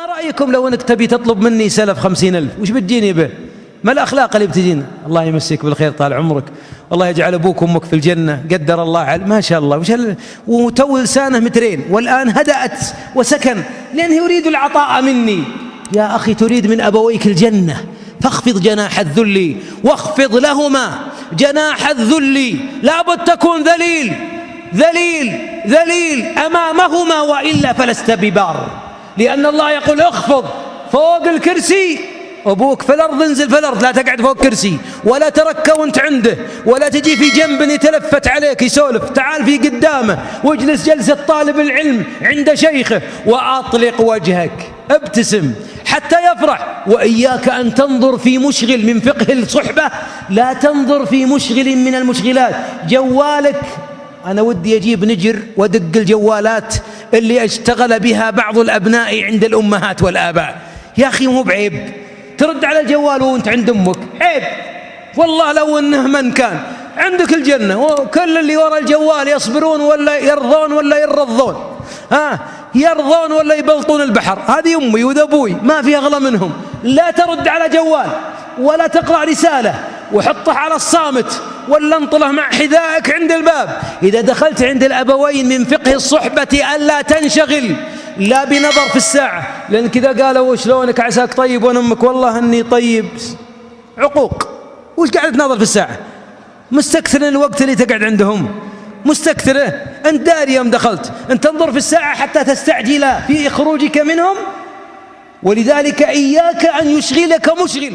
ما رأيكم لو أنك تبي تطلب مني سلف خمسين ألف وش بتجيني به؟ ما الأخلاق اللي بتجينا؟ الله يمسك بالخير طال عمرك والله يجعل أبوك وأمك في الجنة قدر الله على ما شاء الله وش هل... وتو لسانه مترين والآن هدأت وسكن لأنه يريد العطاء مني. يا أخي تريد من أبويك الجنة فاخفض جناح الذل واخفض لهما جناح الذل لابد تكون ذليل ذليل ذليل أمامهما وإلا فلست ببار. لأن الله يقول اخفض فوق الكرسي أبوك في الأرض انزل في الأرض لا تقعد فوق كرسي ولا تركى وانت عنده ولا تجي في جنب يتلفت عليك يسولف تعال في قدامه واجلس جلسة طالب العلم عند شيخه وأطلق وجهك ابتسم حتى يفرح وإياك أن تنظر في مشغل من فقه الصحبة لا تنظر في مشغل من المشغلات جوالك أنا ودي أجيب نجر ودق الجوالات اللي أشتغل بها بعض الأبناء عند الأمهات والآباء. يا أخي مو بعيب. ترد على الجوال وأنت عند أمك. عيب. والله لو أنه من كان. عندك الجنة. وكل اللي وراء الجوال يصبرون ولا يرضون ولا يرضون. ها؟ يرضون ولا يبلطون البحر. هذه أمي وذا أبوي. ما في أغلى منهم. لا ترد على جوال ولا تقرأ رسالة. وحطه على الصامت ولا انطله مع حذائك عند الباب. إذا دخلت عند الأبوين من فقه الصحبة ألا تنشغل. لا بنظر في الساعة. لأن كذا قالوا شلونك عساك طيب وأنا أمك والله أني طيب. عقوق. وش قاعد تناظر في الساعة؟ مستكثر الوقت اللي تقعد عندهم. مستكثره. أنت داري يوم دخلت. أن تنظر في الساعة حتى تستعجل في خروجك منهم. ولذلك إياك أن يشغلك مشغل.